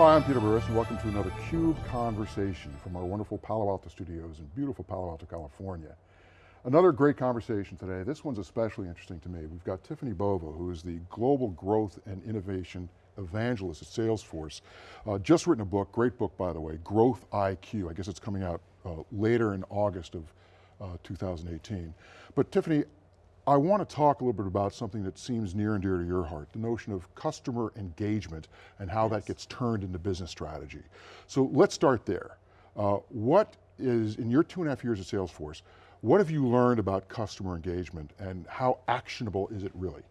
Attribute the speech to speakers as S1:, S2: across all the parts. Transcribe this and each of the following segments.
S1: Hi, I'm Peter Burris and welcome to another CUBE Conversation from our wonderful Palo Alto studios in beautiful Palo Alto, California. Another great conversation today. This one's especially interesting to me. We've got Tiffani Bova, who is the Global Growth and Innovation Evangelist at Salesforce. Uh, just written a book, great book by the way, Growth IQ. I guess it's coming out uh, later in August of uh, 2018. But Tiffani, I want to talk a little bit about something that seems near and dear to your heart, the notion of customer engagement and how yes. that gets turned into business strategy. So let's start there. Uh, what is, in your two and a half years at Salesforce, what have you learned about customer engagement and how actionable is it really?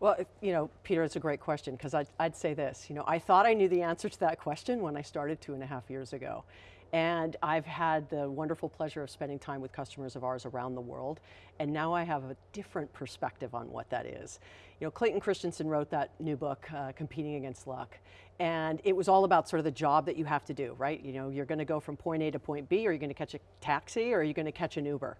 S2: Well, you know, Peter, it's a great question because I'd, I'd say this, you know, I thought I knew the answer to that question when I started two and a half years ago. And I've had the wonderful pleasure of spending time with customers of ours around the world, and now I have a different perspective on what that is. You know, Clayton Christensen wrote that new book, uh, Competing Against Luck, and it was all about sort of the job that you have to do, right? You know, you're going to go from point A to point B, or you're going to catch a taxi, or you're going to catch an Uber?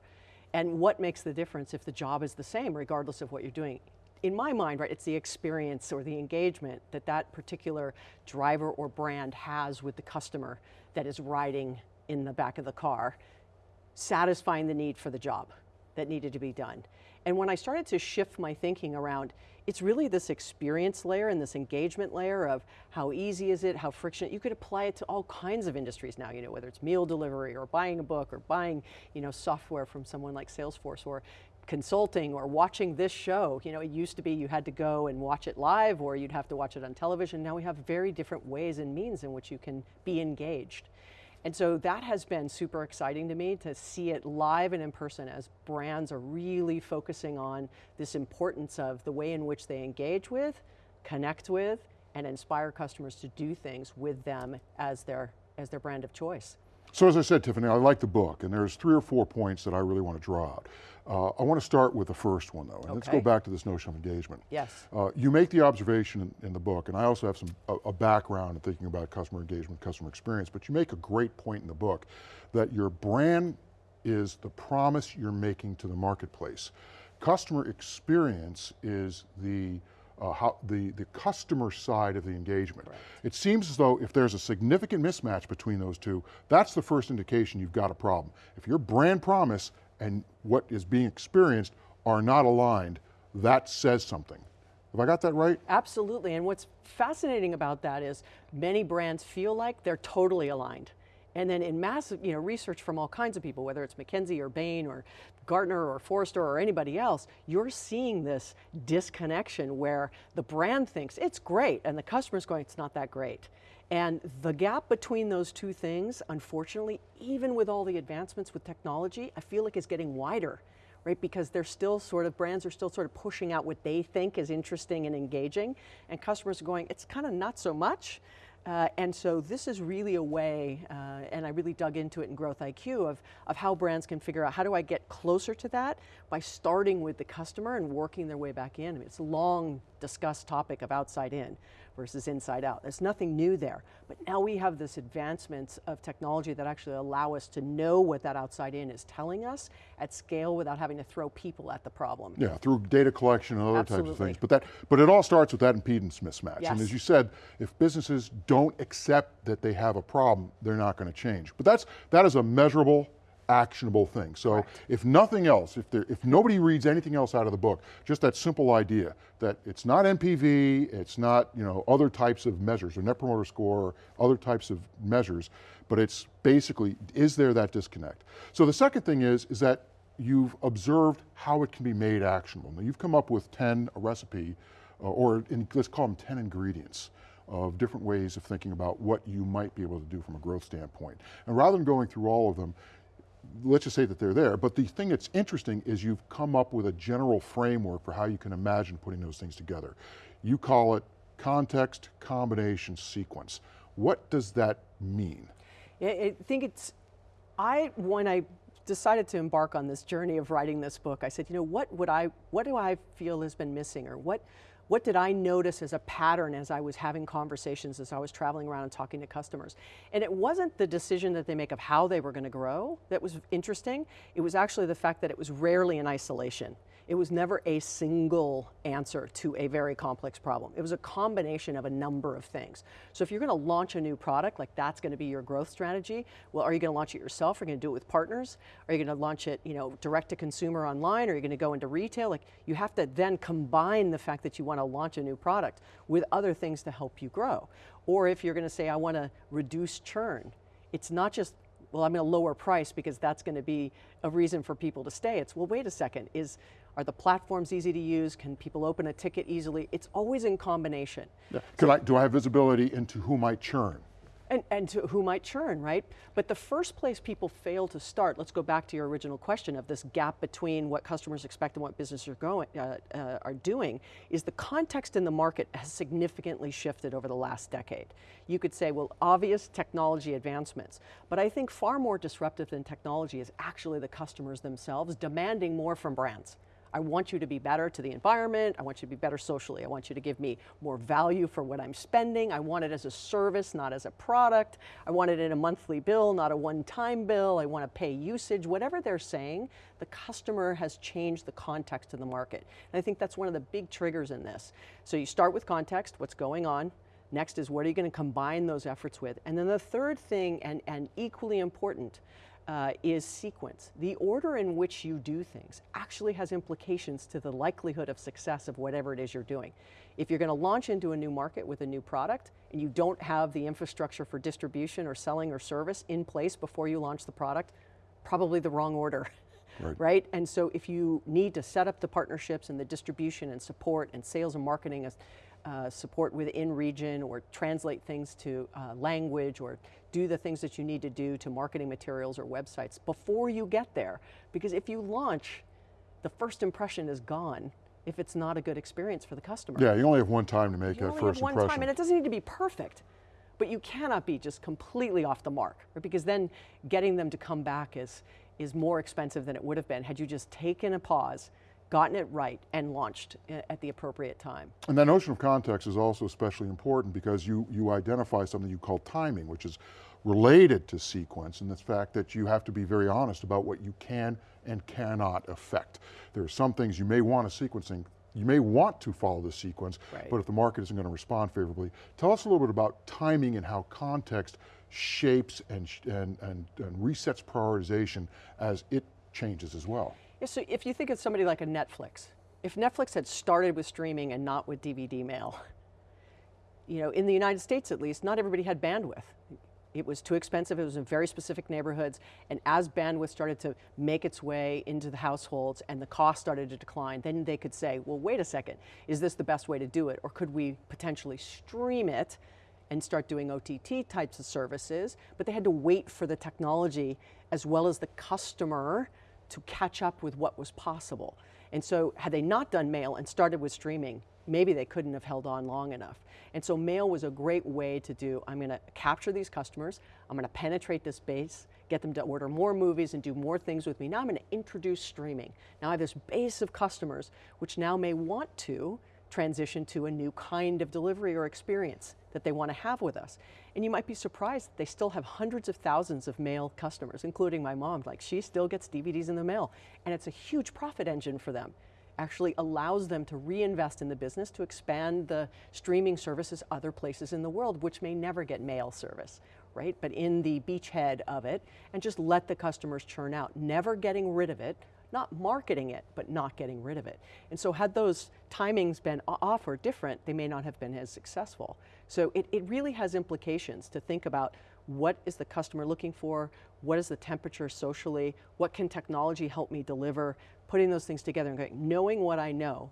S2: And what makes the difference if the job is the same, regardless of what you're doing? in my mind, right, it's the experience or the engagement that that particular driver or brand has with the customer that is riding in the back of the car, satisfying the need for the job that needed to be done. And when I started to shift my thinking around, it's really this experience layer and this engagement layer of how easy is it, how friction, you could apply it to all kinds of industries now, you know, whether it's meal delivery or buying a book or buying, you know, software from someone like Salesforce or consulting or watching this show. You know, it used to be you had to go and watch it live or you'd have to watch it on television. Now we have very different ways and means in which you can be engaged. And so that has been super exciting to me to see it live and in person as brands are really focusing on this importance of the way in which they engage with, connect with, and inspire customers to do things with them as their, as their brand of choice.
S1: So as I said, Tiffani, I like the book, and there's three or four points that I really want to draw out. Uh, I want to start with the first one though, and okay. let's go back to this notion of engagement.
S2: Yes.
S1: Uh, you make the observation in, in, the book, and I also have some a, a, background in thinking about customer engagement, customer experience, but you make a great point in the book that your brand is the promise you're making to the marketplace. Customer experience is the uh, how the, the customer side of the engagement. Right. It seems as though if there's a significant mismatch between those two, that's the first indication you've got a problem. If your brand promise and what is being experienced are not aligned, that says something. Have I got that right?
S2: Absolutely, and what's fascinating about that is many brands feel like they're totally aligned. And then in massive you know, research from all kinds of people, whether it's McKinsey or Bain or Gartner or Forrester or anybody else, you're seeing this disconnection where the brand thinks it's great and the customer's going, it's not that great. And the gap between those two things, unfortunately, even with all the advancements with technology, I feel like is getting wider, right? Because they're still sort of, brands are still sort of pushing out what they think is interesting and engaging, and customers are going, it's kind of not so much. Uh, and so this is really a way, uh, and I really dug into it in Growth IQ, of, of how brands can figure out how do I get closer to that by starting with the customer and working their way back in. I mean, it's a long discussed topic of outside in versus inside out. There's nothing new there, but now we have this advancements of technology that actually allow us to know what that outside in is telling us at scale without having to throw people at the problem.
S1: Yeah, through data collection and other Absolutely. types of things. But that, but it all starts with that impedance mismatch. Yes. And as you said, if businesses don't accept that they have a problem, they're not going to change. But that's, that is a measurable, actionable thing. So right. if nothing else, if, there, if nobody reads anything else out of the book, just that simple idea that it's not NPV, it's not you know, other types of measures, or net promoter score, or other types of measures, but it's basically, is there that disconnect? So the second thing is, is that you've observed how it can be made actionable. Now you've come up with 10, a recipe, uh, or in, let's call them 10 ingredients of different ways of thinking about what you might be able to do from a growth standpoint. And rather than going through all of them, let's just say that they're there, but the thing that's interesting is you've come up with a general framework for how you can imagine putting those things together. You call it context, combination, sequence. What does that mean?
S2: I think it's, I, when I decided to embark on this journey of writing this book, I said, you know, what would I, what do I feel has been missing or what, what did I notice as a pattern as I was having conversations, as I was traveling around and talking to customers? And it wasn't the decision that they make of how they were going to grow that was interesting. It was actually the fact that it was rarely in isolation. It was never a single answer to a very complex problem. It was a combination of a number of things. So if you're going to launch a new product, like that's going to be your growth strategy, well, are you going to launch it yourself? Are you going to do it with partners? Are you going to launch it, you know, direct to consumer online? Are you going to go into retail? Like you have to then combine the fact that you want to launch a new product with other things to help you grow. Or if you're going to say, I want to reduce churn, it's not just well, I'm going to lower price because that's going to be a reason for people to stay. It's, well, wait a second, is, are the platforms easy to use? Can people open a ticket easily? It's always in combination.
S1: Yeah. So, I, do I have visibility into who might churn?
S2: And, and to who might churn, right? But the first place people fail to start, let's go back to your original question of this gap between what customers expect and what businesses are, going, uh, uh, are doing, is the context in the market has significantly shifted over the last decade. You could say, well, obvious technology advancements, but I think far more disruptive than technology is actually the customers themselves demanding more from brands. I want you to be better to the environment. I want you to be better socially. I want you to give me more value for what I'm spending. I want it as a service, not as a product. I want it in a monthly bill, not a one-time bill. I want to pay usage. Whatever they're saying, the customer has changed the context of the market. And I think that's one of the big triggers in this. So you start with context, what's going on. Next is what are you going to combine those efforts with? And then the third thing, and, and equally important, uh, is sequence. The order in which you do things actually has implications to the likelihood of success of whatever it is you're doing. If you're going to launch into a new market with a new product and you don't have the infrastructure for distribution or selling or service in place before you launch the product, probably the wrong order. Right. right. And so if you need to set up the partnerships and the distribution and support and sales and marketing uh, support within region or translate things to uh, language or do the things that you need to do to marketing materials or websites before you get there. Because if you launch, the first impression is gone if it's not a good experience for the customer.
S1: Yeah, you only have one time to make
S2: you
S1: that first
S2: have one
S1: impression.
S2: Time, and it doesn't need to be perfect, but you cannot be just completely off the mark, right? because then getting them to come back is, is more expensive than it would have been had you just taken a pause gotten it right, and launched uh, at the appropriate time.
S1: And that notion of context is also especially important because you, you identify something you call timing, which is related to sequence, and the fact that you have to be very honest about what you can and cannot affect. There are some things you may want a sequencing you may want to follow the sequence, right. but if the market isn't going to respond favorably. Tell us a little bit about timing and how context shapes and, and, and, and resets prioritization as it changes as well.
S2: Yeah, so if you think of somebody like a Netflix, if Netflix had started with streaming and not with DVD mail, you know, in the United States at least, not everybody had bandwidth. It was too expensive, it was in very specific neighborhoods, and as bandwidth started to make its way into the households and the cost started to decline, then they could say, well, wait a second, is this the best way to do it? Or could we potentially stream it and start doing OTT types of services? But they had to wait for the technology as well as the customer to catch up with what was possible. And so had they not done mail and started with streaming, maybe they couldn't have held on long enough. And so mail was a great way to do, I'm going to capture these customers, I'm going to penetrate this base, get them to order more movies and do more things with me. Now I'm going to introduce streaming. Now I have this base of customers which now may want to transition to a new kind of delivery or experience that they want to have with us. And you might be surprised, they still have hundreds of thousands of mail customers, including my mom. Like she still gets DVDs in the mail. And it's a huge profit engine for them. Actually allows them to reinvest in the business to expand the streaming services other places in the world, which may never get mail service, right? But in the beachhead of it, and just let the customers churn out, never getting rid of it, not marketing it, but not getting rid of it. And so had those timings been off or different, they may not have been as successful. So it, it really has implications to think about what is the customer looking for, what is the temperature socially, what can technology help me deliver, putting those things together and going, knowing what I know,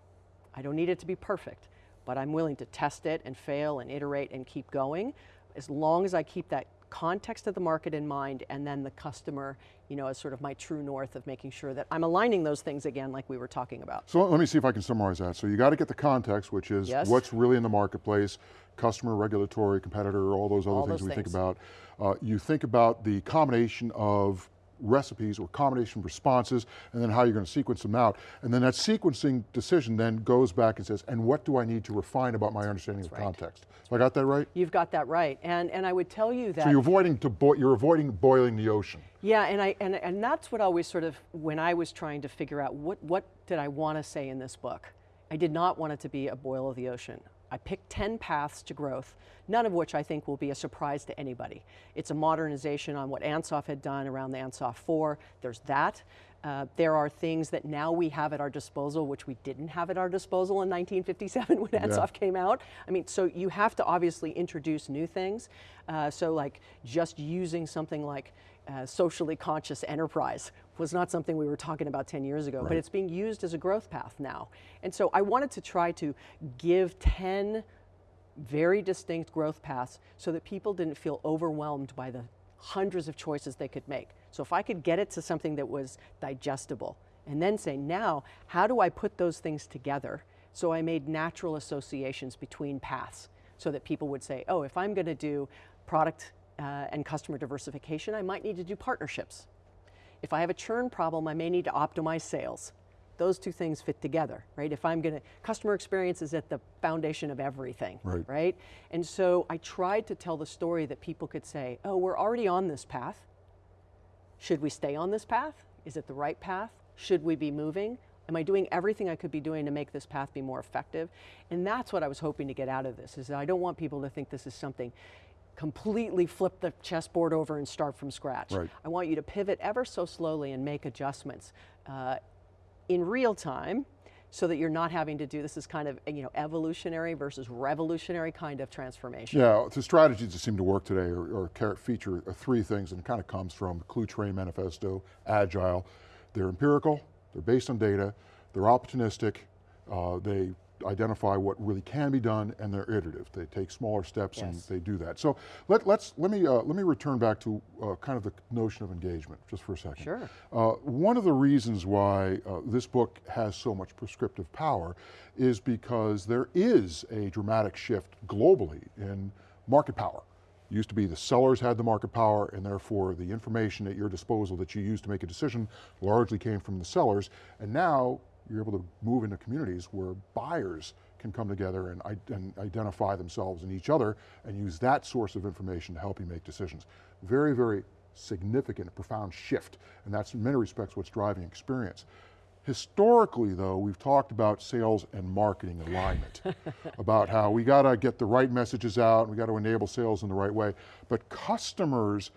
S2: I don't need it to be perfect, but I'm willing to test it and fail and iterate and keep going, as long as I keep that context of the market in mind and then the customer you know, as sort of my true north of making sure that I'm aligning those things again like we were talking about.
S1: So let me see if I can summarize that. So you got to get the context, which is yes. what's really in the marketplace, customer, regulatory, competitor, all those other
S2: all
S1: things
S2: those
S1: we
S2: things.
S1: think about. Uh, you think about the combination of recipes or combination of responses, and then how you're going to sequence them out. And then that sequencing decision then goes back and says, and what do I need to refine about my understanding
S2: That's
S1: of
S2: right.
S1: context? So I got that right?
S2: You've got that right. And, and I would tell you that-
S1: So you're avoiding, to you're avoiding boiling the ocean.
S2: Yeah, and, I, and, and that's what always sort of, when I was trying to figure out what, what did I want to say in this book, I did not want it to be a boil of the ocean. I picked 10 paths to growth, none of which I think will be a surprise to anybody. It's a modernization on what Ansoff had done around the Ansoff 4. There's that. Uh, there are things that now we have at our disposal, which we didn't have at our disposal in 1957 when Ansoff yeah. came out. I mean, so you have to obviously introduce new things. Uh, so like just using something like uh, socially conscious enterprise was not something we were talking about 10 years ago, right. but it's being used as a growth path now. And so I wanted to try to give 10 very distinct growth paths so that people didn't feel overwhelmed by the hundreds of choices they could make. So if I could get it to something that was digestible and then say, now, how do I put those things together? So I made natural associations between paths so that people would say, oh, if I'm going to do product uh, and customer diversification, I might need to do partnerships. If I have a churn problem, I may need to optimize sales. Those two things fit together, right? If I'm going to, customer experience is at the foundation of everything, right. right? And so I tried to tell the story that people could say, oh, we're already on this path. Should we stay on this path? Is it the right path? Should we be moving? Am I doing everything I could be doing to make this path be more effective? And that's what I was hoping to get out of this, is that I don't want people to think this is something completely flip the chessboard over and start from scratch.
S1: Right.
S2: I want you to pivot ever so slowly and make adjustments uh, in real time so that you're not having to do this is kind of you know evolutionary versus revolutionary kind of transformation.
S1: Yeah, the strategies that seem to work today or, or feature three things and it kind of comes from Cluetrain Manifesto, Agile. They're empirical, they're based on data, they're opportunistic, uh, they identify what really can be done and they're iterative. They take smaller steps yes. and they do that. So let, let's, let, me, uh, let me return back to uh, kind of the notion of engagement just for a second.
S2: Sure.
S1: Uh, one of the reasons why uh, this book has so much prescriptive power is because there is a dramatic shift globally in market power. Used to be the sellers had the market power and therefore the information at your disposal that you used to make a decision largely came from the sellers. And now you're able to move into communities where buyers can come together and, and, identify themselves and each other and use that source of information to help you make decisions. Very, very significant, profound shift, and that's in many respects what's driving experience. Historically though, we've talked about sales and marketing alignment, about how we got to get the right messages out, and we got to enable sales in the right way, but customers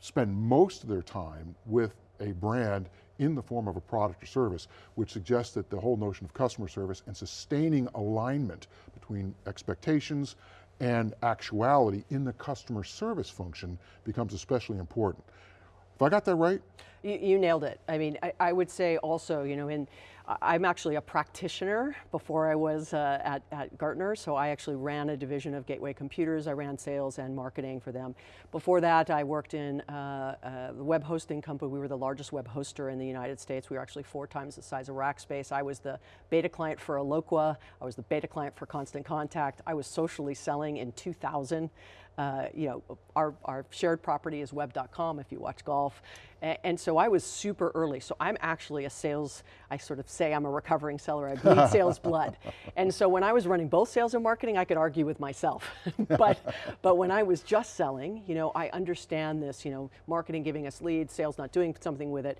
S1: spend most of their time with a brand in the form of a product or service, which suggests that the whole notion of customer service and sustaining alignment between expectations and actuality in the customer service function becomes especially important. Have I got that right?
S2: You, you nailed it. I mean, I, I, would say also, you know, in I'm actually a practitioner before I was uh, at, at Gartner, so I actually ran a division of Gateway Computers. I ran sales and marketing for them. Before that, I worked in uh, uh, web hosting company. We were the largest web hoster in the United States. We were actually four times the size of Rackspace. I was the beta client for Eloqua. I was the beta client for Constant Contact. I was socially selling in 2000. Uh, you know, our, our shared property is web.com if you watch golf. And so I was super early. So I'm actually a sales, I sort of say I'm a recovering seller. I bleed sales blood. And so when I was running both sales and marketing, I could argue with myself. but, but when I was just selling, you know, I understand this, you know, marketing giving us leads, sales not doing something with it.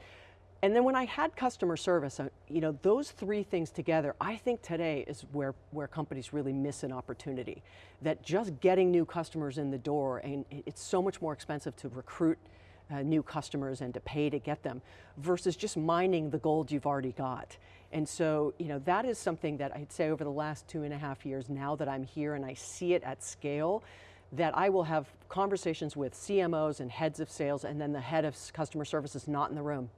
S2: And then when I had customer service, uh, you know, those three things together, I think today is where, where companies really miss an opportunity. That just getting new customers in the door, and it's so much more expensive to recruit uh, new customers and to pay to get them, versus just mining the gold you've already got. And so, you know, that is something that I'd say over the last two and a half years, now that I'm here and I see it at scale, that I will have conversations with CMOs and heads of sales, and then the head of customer service is not in the room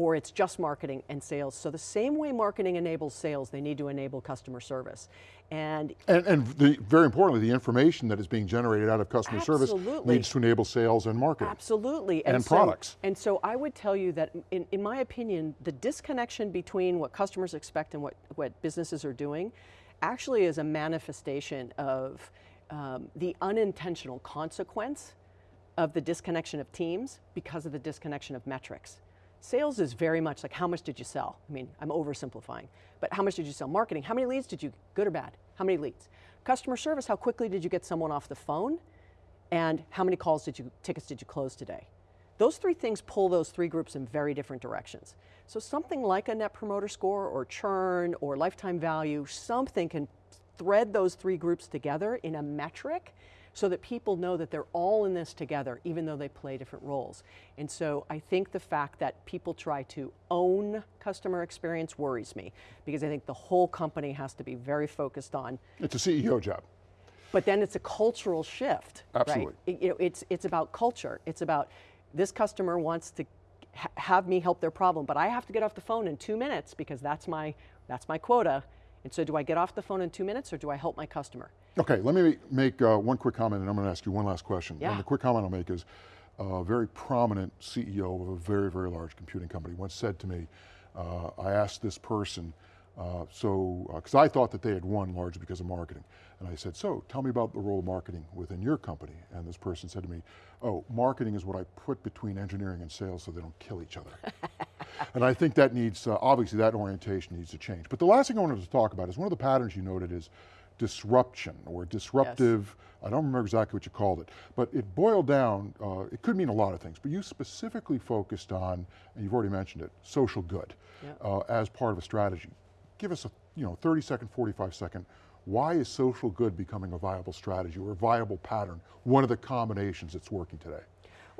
S2: or it's just marketing and sales. So the same way marketing enables sales, they need to enable customer service. And,
S1: and, and the, very importantly, the information that is being generated out of customer absolutely. service needs to enable sales and marketing.
S2: Absolutely.
S1: And, and so, products.
S2: And so I would tell you that, in, in my opinion, the disconnection between what customers expect and what, what businesses are doing actually is a manifestation of um, the unintentional consequence of the disconnection of teams because of the disconnection of metrics. Sales is very much like how much did you sell? I mean, I'm oversimplifying, but how much did you sell? Marketing, how many leads did you, good or bad? How many leads? Customer service, how quickly did you get someone off the phone? And how many calls did you, tickets did you close today? Those three things pull those three groups in very different directions. So something like a net promoter score or churn or lifetime value, something can thread those three groups together in a metric so that people know that they're all in this together, even though they play different roles. And so I think the fact that people try to own customer experience worries me, because I think the whole company has to be very focused on.
S1: It's a CEO job.
S2: But then it's a cultural shift.
S1: Absolutely.
S2: Right? It, you know, it's, it's about culture. It's about this customer wants to ha have me help their problem, but I have to get off the phone in two minutes because that's my, that's my quota. And so do I get off the phone in two minutes or do I help my customer?
S1: Okay, let me make uh, one quick comment and I'm going to ask you one last question.
S2: Yeah.
S1: And the quick comment I'll make is, a very prominent CEO of a very, very large computing company once said to me, uh, I asked this person, uh, so, because uh, I thought that they had won largely because of marketing. And I said, so tell me about the role of marketing within your company. And this person said to me, oh, marketing is what I put between engineering and sales so they don't kill each other. and I think that needs, uh, obviously that orientation needs to change. But the last thing I wanted to talk about is one of the patterns you noted is disruption or disruptive, yes. I don't remember exactly what you called it, but it boiled down, uh, it could mean a lot of things, but you specifically focused on, and you've already mentioned it, social good yeah. uh, as part of a strategy give us a you know, 30 second, 45 second, why is social good becoming a viable strategy or a viable pattern, one of the combinations that's working today?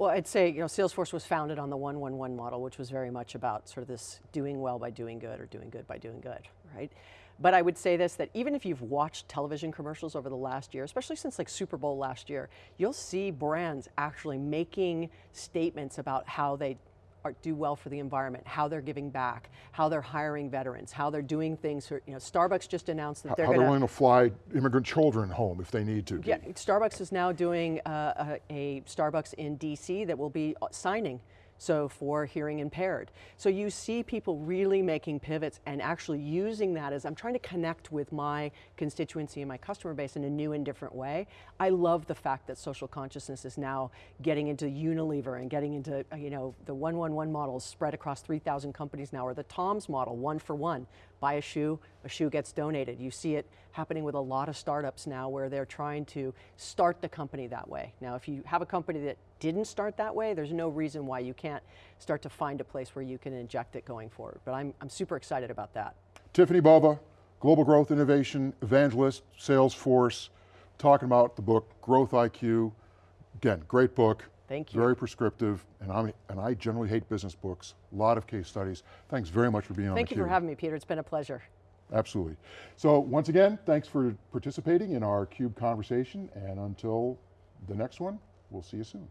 S2: Well, I'd say, you know, Salesforce was founded on the 111 model, which was very much about sort of this doing well by doing good or doing good by doing good, right? But I would say this, that even if you've watched television commercials over the last year, especially since like Super Bowl last year, you'll see brands actually making statements about how they are, do well for the environment, how they're giving back, how they're hiring veterans, how they're doing things. For, you know, Starbucks just announced that
S1: how,
S2: they're going to- how
S1: they're willing to fly immigrant children home if they need to.
S2: Yeah, Starbucks is now doing uh, a, a Starbucks in DC that will be uh, signing so for hearing impaired. So you see people really making pivots and actually using that as I'm trying to connect with my constituency and my customer base in a new and different way. I love the fact that social consciousness is now getting into Unilever and getting into, uh, you know, the 111 models spread across 3,000 companies now, or the TOMS model, one for one. Buy a shoe, a shoe gets donated. You see it happening with a lot of startups now where they're trying to start the company that way. Now, if you have a company that didn't start that way, there's no reason why you can't start to find a place where you can inject it going forward. But I'm, I'm super excited about that.
S1: Tiffani Bova, Global Growth Innovation Evangelist, Salesforce, talking about the book, Growth IQ. Again, great book.
S2: Thank you.
S1: Very prescriptive, and, I'm, and I generally hate business books, a lot of case studies. Thanks very much for being
S2: Thank
S1: on
S2: Thank you for having me, Peter, it's been a pleasure.
S1: Absolutely. So once again, thanks for participating in our CUBE conversation, and until the next one, we'll see you soon.